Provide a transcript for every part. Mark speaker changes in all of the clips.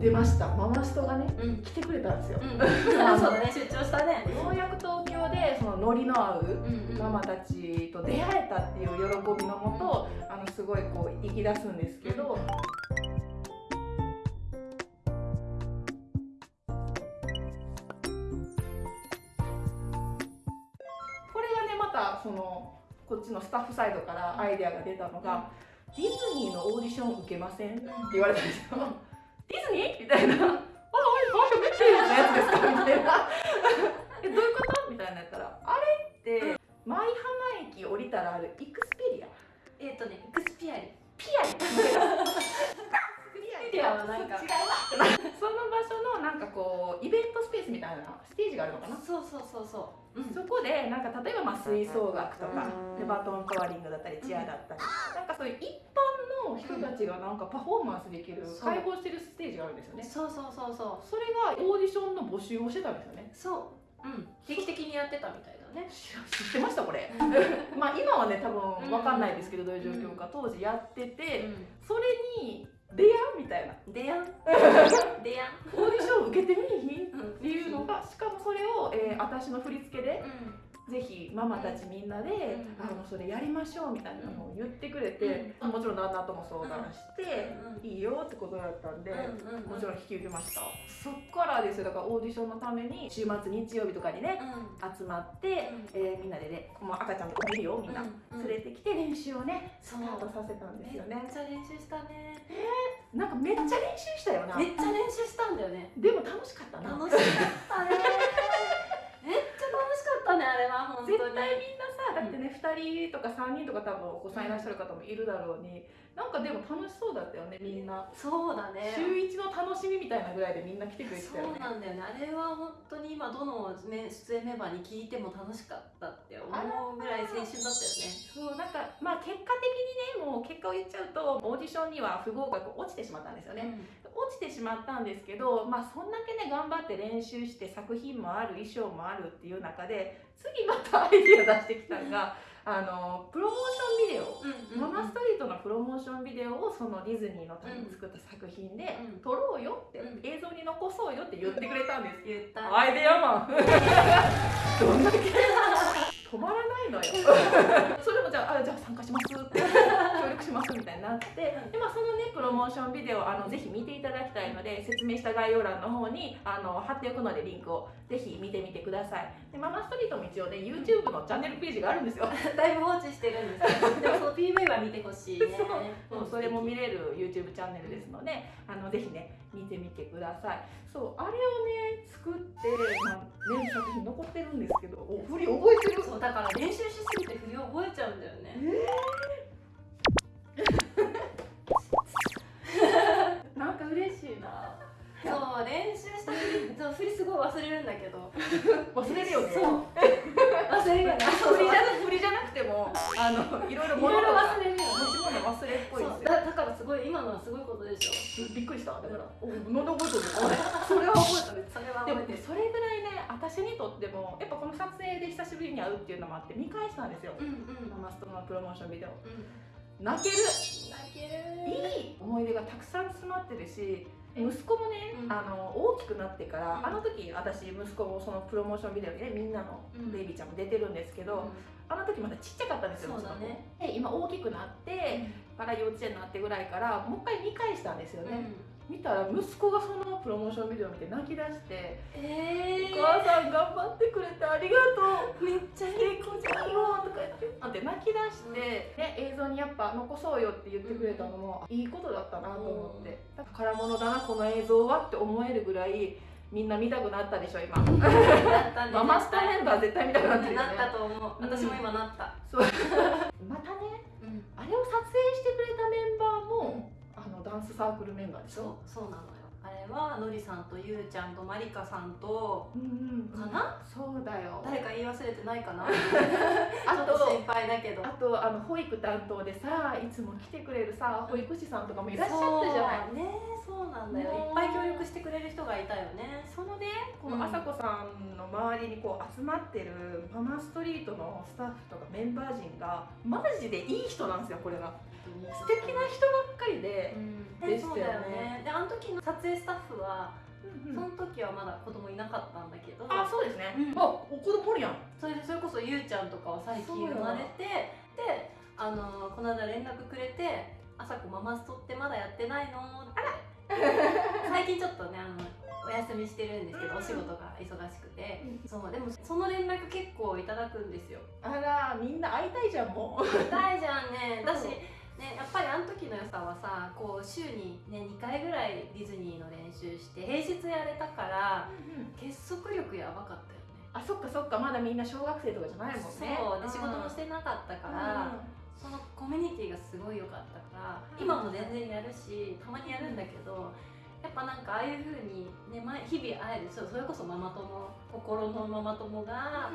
Speaker 1: 出ました。ママストがね
Speaker 2: うん。
Speaker 1: 来てくれたんですよ、
Speaker 2: うん、そうだね。出張したね。
Speaker 1: ようやく東京でそのノリの合う
Speaker 2: うんうん。
Speaker 1: ママたちと出会えたっていう喜びのもとあのすごいこう生き出すんですけどこれがねまたそのこっちのスタッフサイドからアイデアが出たのが、ディズニーのオーディション受けませんって言われたんですよ。ディズニーみたいな。あ、あ、あ、めっちゃいいやつですか？みたいな。え、どういうこと？みたいなやったら、あれって、舞浜駅降りたらあるイクスペリア？
Speaker 2: えっ、とねエクスピアリ
Speaker 1: ピアリ。
Speaker 2: ピアはなんか
Speaker 1: 違うわ。その場所のなんかこうイベントスペースみたいなステージがあるのかな？
Speaker 2: そうそうそうそう、うん、
Speaker 1: そこでなんか例えばまあ吹奏楽とかでバトントワリングだったりチアだったりなんかそういう一般の人たちがなんかパフォーマンスできる
Speaker 2: そう。
Speaker 1: 開放してるステージがあるんですよね。
Speaker 2: そうそうそうそう。
Speaker 1: それがオーディションの募集をしてたんですよね。
Speaker 2: そう、うん、定期的にやってたみたいだね。
Speaker 1: 知 知ってましたこれ。まあ今はね多分わかんないですけどどういう状況か当時やっててそれに出会うみたいな。
Speaker 2: でやんでやん
Speaker 1: オーディション受けてみいひんっ
Speaker 2: うん
Speaker 1: ていうのがしかもそれを、えー私の振り付けで
Speaker 2: うん
Speaker 1: ぜひママたちみんなで、
Speaker 2: うん。
Speaker 1: あのそれやりましょうみたいなのを言ってくれて、もちろん旦那とも相談して、
Speaker 2: うん
Speaker 1: いいよってことだったんで、もちろん引き受けました。そっからですよだからオーディションのために週末日曜日とかにね
Speaker 2: うん。
Speaker 1: 集まって、えーみんなでねもう赤ちゃんとか見るよみんな、
Speaker 2: うん
Speaker 1: 連れてきて練習をねスタートさせたんですよ
Speaker 2: めっ
Speaker 1: ね
Speaker 2: ちゃ練習したね。
Speaker 1: なんかめっちゃ練習したよな。
Speaker 2: めっちゃ練習したんだよね。
Speaker 1: でも楽しかったな。
Speaker 2: 楽しかったねれは本当に。
Speaker 1: 絶対みんなさだってね、2人とか3人とか多分お子さんいらっしゃる方もいるだろうになんかでも楽しそうだったよねみんな。
Speaker 2: そうだね。
Speaker 1: 週一の楽しみみたいなぐらいでみんな来てくれてたよね。
Speaker 2: そうなんだよね。あれは本当に今どのね出演メンバーに聞いても楽しかったって思うぐらい青春だったよね。
Speaker 1: そうなんかまあ結果的にねもう結果を言っちゃうとオーディションには不合格落ちてしまったんですよね、落ちてしまったんですけどまあそんだけね頑張って練習して作品もある衣装もあるっていう中で次またアイディア出してきたのがあのプロモーションビデオ。
Speaker 2: うん
Speaker 1: ママストリートのプロモーションビデオをそのディズニーのために作った作品で
Speaker 2: うん。
Speaker 1: 撮ろうよって、
Speaker 2: うん。
Speaker 1: 映像に残そうよって言ってくれたんです、
Speaker 2: 言った
Speaker 1: アイデアマン。どんだけ止まらないのよ。それもじゃああじゃあ参加しますって。協力しますみたいになって。で、まあ、そのモーションビデオあのぜひ見ていただきたいので説明した概要欄の方にあの貼っておくのでリンクをぜひ見てみてください。でママストリートも一応ね YouTube のチャンネルページがあるんですよ。
Speaker 2: だいぶ放置してるんですけど でもその PV は見てほしいね。
Speaker 1: そう。それも見れる YouTube チャンネルですのであのぜひね見てみてください。そうあれをね作って、まあ、ね作品残ってるんですけどお振り覚えてる？
Speaker 2: そうだから練習しすぎて振り覚えちゃうんだよね。
Speaker 1: なん
Speaker 2: そう練習した振りそう振りすごい忘れるんだけど。
Speaker 1: 忘れるよね。
Speaker 2: そう。忘れるよね。
Speaker 1: 振りじゃな振りじゃなくてもあのいろいろ物とか。
Speaker 2: 忘れるよね。
Speaker 1: 持ち物忘れっぽい
Speaker 2: だだからすごい今のはすごいことでしょ。
Speaker 1: びっくりした。だからおなんで覚え それは覚えた。ね
Speaker 2: それは
Speaker 1: でも
Speaker 2: 覚えてる
Speaker 1: それぐらいね私にとってもやっぱこの撮影で久しぶりに会うっていうのもあって見返したんですよ。
Speaker 2: うんうん。
Speaker 1: ママストのプロモーションビデオ。
Speaker 2: うん。
Speaker 1: 泣ける。
Speaker 2: 泣ける。
Speaker 1: いい思い出がたくさん詰まってるし息子もね、
Speaker 2: うん。
Speaker 1: あの大きくなってから、
Speaker 2: うん。
Speaker 1: あの時私息子もそのプロモーションビデオにねみんなの
Speaker 2: うん。
Speaker 1: ベイビーちゃんも出てるんですけど、あの時まだちっちゃかったんですよ
Speaker 2: そうだね。
Speaker 1: で今大きくなってから幼稚園になってぐらいからもう一回見返したんですよね、
Speaker 2: うん
Speaker 1: 見たら息子がそのプロモーションビデオを見て泣き出して
Speaker 2: え「
Speaker 1: お母さん頑張ってくれてありがとう」
Speaker 2: めっちゃいい子じゃん
Speaker 1: よとか言ってなんて泣き出して、ね、映像にやっぱ残そうよって言ってくれたのもいいことだったなと思って宝物だなこの映像はって思えるぐらいみんな見たくなったでしょ今。マ マスターメンバー絶対見たくなってるよね。
Speaker 2: なったと思う。私も今なった。
Speaker 1: まサークルメンバーでし
Speaker 2: そう
Speaker 1: ょ
Speaker 2: そうなのよ。あれはのりさんとゆうちゃんとまりかさんと
Speaker 1: うんうん
Speaker 2: かな？
Speaker 1: そうだよ。
Speaker 2: 誰か言い忘れてないかな？
Speaker 1: あ
Speaker 2: ちょっと
Speaker 1: と
Speaker 2: 心配だけど。
Speaker 1: あとあの保育担当でさいつも来てくれるさ保育士さんとかもいらっしゃったじゃない。
Speaker 2: ね。そうなんだよ。いっぱい協力してくれる人ががいたよね。
Speaker 1: そのねこのあさこさんの周りにこう集まってるママストリートのスタッフとかメンバー陣がマジでいい人なんですよこれが素敵な人ばっかりで
Speaker 2: う、ん。
Speaker 1: でしたよね。
Speaker 2: そうだよね。であの時の撮影スタッフは
Speaker 1: うんうん。
Speaker 2: その時はまだ子供いなかったんだけど。
Speaker 1: あそうですね、
Speaker 2: うん。
Speaker 1: あお子供おるやん。
Speaker 2: それでそれこそゆうちゃんとかは最近生まれてであのこの間連絡くれて「あさこママストってまだやってないの?」って。最近ちょっとねあのお休みしてるんですけど、
Speaker 1: うん
Speaker 2: お仕事が忙しくて、
Speaker 1: うん
Speaker 2: そうでもその連絡結構いただくんですよ。
Speaker 1: あらみんな会いたいじゃんもう。
Speaker 2: 大じゃんね。だし
Speaker 1: う。ん
Speaker 2: ね、やっぱりあの時の良さはさこう週に、ね、2回ぐらいディズニーの練習して平日やれたから結束力やばかったよね。
Speaker 1: あそっかそっかまだみんな小学生とかじゃないもんね。
Speaker 2: そうで仕事もしてなかったから、そのコミュニティがすごい良かったから今も全然やるしたまにやるんだけどやっぱなんかああいう風にね毎日々会えるそうそれこそママ友心のママ友が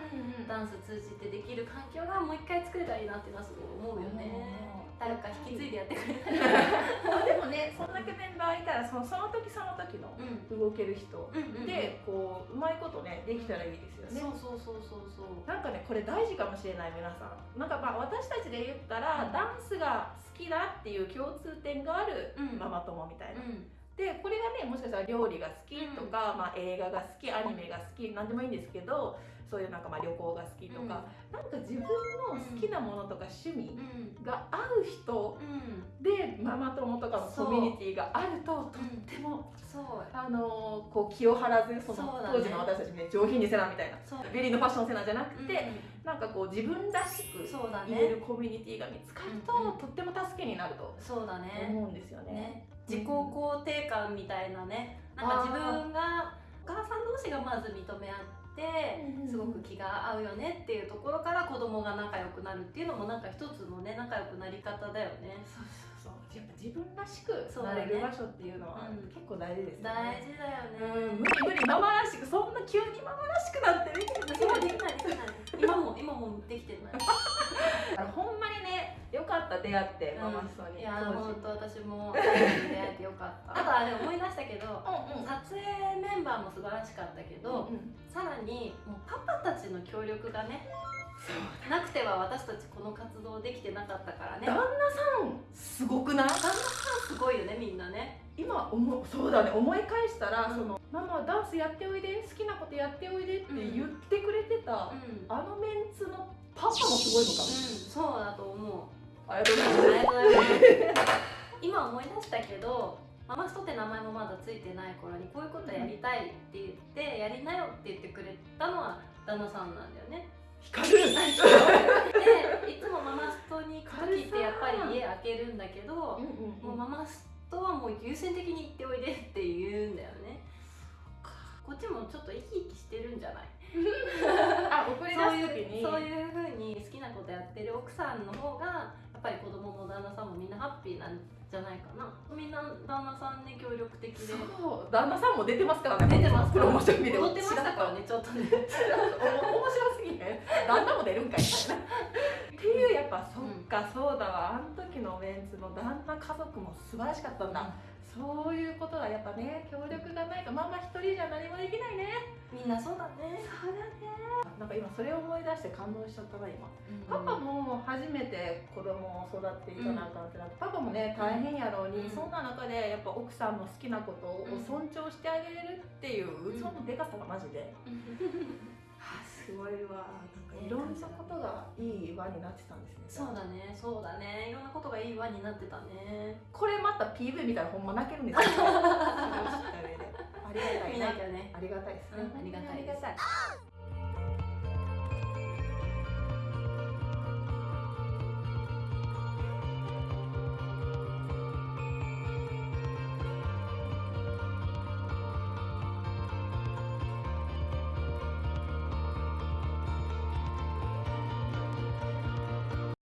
Speaker 2: ダンス通じてできる環境がもう一回作れたらいいなっていうのはすごい思うよね誰か引き継いでやってくれたら
Speaker 1: でもねそんだけメンバーいたらそのその時その時の
Speaker 2: うん。
Speaker 1: 動ける人
Speaker 2: うんうんうん。
Speaker 1: でこううまいことねできたらいいですよね。
Speaker 2: そうそうそうそうそう。
Speaker 1: なんかねこれ大事かもしれない皆さん。なんかまあ私たちで言ったら、
Speaker 2: うん。
Speaker 1: ダンスが好きだっていう共通点がある
Speaker 2: うん。
Speaker 1: ママ友みたいな、
Speaker 2: うん。
Speaker 1: でこれがねもしかしたら料理が好きとか、まあ、映画が好きアニメが好き何でもいいんですけどそういうなんかまあ旅行が好きとか、なんか自分の好きなものとか趣味
Speaker 2: うん。
Speaker 1: が合う人
Speaker 2: うん。
Speaker 1: でママ友とかのコミュニティがあるととっても、
Speaker 2: そう。
Speaker 1: あのーこう気を張らずその当時の私たちね上品にせなみたいな
Speaker 2: そう。
Speaker 1: ビリーのファッションせなじゃなくて、
Speaker 2: う
Speaker 1: なんかこう自分らしく言え
Speaker 2: ね。
Speaker 1: るコミュニティが見つかると、
Speaker 2: うんうん。
Speaker 1: とっても助けになると
Speaker 2: そうだね。
Speaker 1: 思うんですよね。
Speaker 2: ね。自己肯定感みたいなね。なんか自分がお母さん同士がまず認め合ってすごく気が合うよねっていうところから子供が仲良くなるっていうのもなんか一つのね仲良くなり方だよね。
Speaker 1: そうそうそう。やっぱ自分らしくなれる場所っていうのは
Speaker 2: うん。
Speaker 1: 結構大事ですよ
Speaker 2: 大
Speaker 1: ね。
Speaker 2: 事だよ
Speaker 1: うん、
Speaker 2: ね
Speaker 1: 無理無理ママらしくそんな急にママらしくなってできる。
Speaker 2: できないできないできない。今も今もできてない
Speaker 1: かった出会ってママストに、
Speaker 2: いや本当私も出会えてよかった。あとあれ思い出したけど
Speaker 1: うんうん。
Speaker 2: 撮影メンバーも素晴らしかったけど、
Speaker 1: うんうん。
Speaker 2: さらにもうパパたちの協力がねなくては私たちこの活動できてなかったからね。
Speaker 1: 旦那さんすごくない？
Speaker 2: 旦那さんすごいよねみんなね。
Speaker 1: 今思うそうだね。思い返したら、
Speaker 2: うん。
Speaker 1: そのママダンスやっておいで好きなことやっておいでって言ってくれてた、
Speaker 2: うん、
Speaker 1: あのメンツのパパもすごいのかも、
Speaker 2: そうだと思う
Speaker 1: ありがとうございます。
Speaker 2: 今思い出したけどママストって名前もまだついてない頃にこういうことやりたいって言って、やりなよって言ってくれたのは旦那さんなんだよね。
Speaker 1: 光る
Speaker 2: でいつもママストに行く時ってやっぱり家開けるんだけど
Speaker 1: うんうん
Speaker 2: もうママストはもう優先的に行っておいでって言うんだよね。こっちもちょっと生き生きしてるんじゃない？
Speaker 1: あ送り出
Speaker 2: そうい
Speaker 1: す時に。
Speaker 2: うそういう風に好きなことやってる奥さんの方がやっぱり子供も旦那さんもみんなハッピーなんじゃないかな。みんな旦那さんね協力的で。
Speaker 1: そう旦那さんも出てますからね。
Speaker 2: 出てます
Speaker 1: プロモーションビデオ。
Speaker 2: 踊ってましたからねちょっとね。
Speaker 1: お面白すぎへん。旦那も出るんかいみたいな。っていうやっぱそっか、そうだわ。あの時のメンツの旦那家族も素晴らしかったんだ、そういうことはやっぱね協力がないとママ一人じゃ何もできないね。
Speaker 2: みんなそうだね。
Speaker 1: そうだね。なんか今それを思い出して感動しちゃったな今。パパも初めて子供を育っていかなあかんってなって、パパもね大変やろうに、
Speaker 2: うん。
Speaker 1: そんな中でやっぱ奥さんの好きなことを尊重してあげれるっていう器のでかさがマジで、いわなんかいろんなことがいい輪になってたんですね。
Speaker 2: そうだね。そうだね。いろんなことがいい輪になってたね。
Speaker 1: これまた PV 見たらほんま泣けるんですよ。ありがたいな。
Speaker 2: ね。
Speaker 1: ありがたいですね、
Speaker 2: うんありがたい
Speaker 1: ありがたい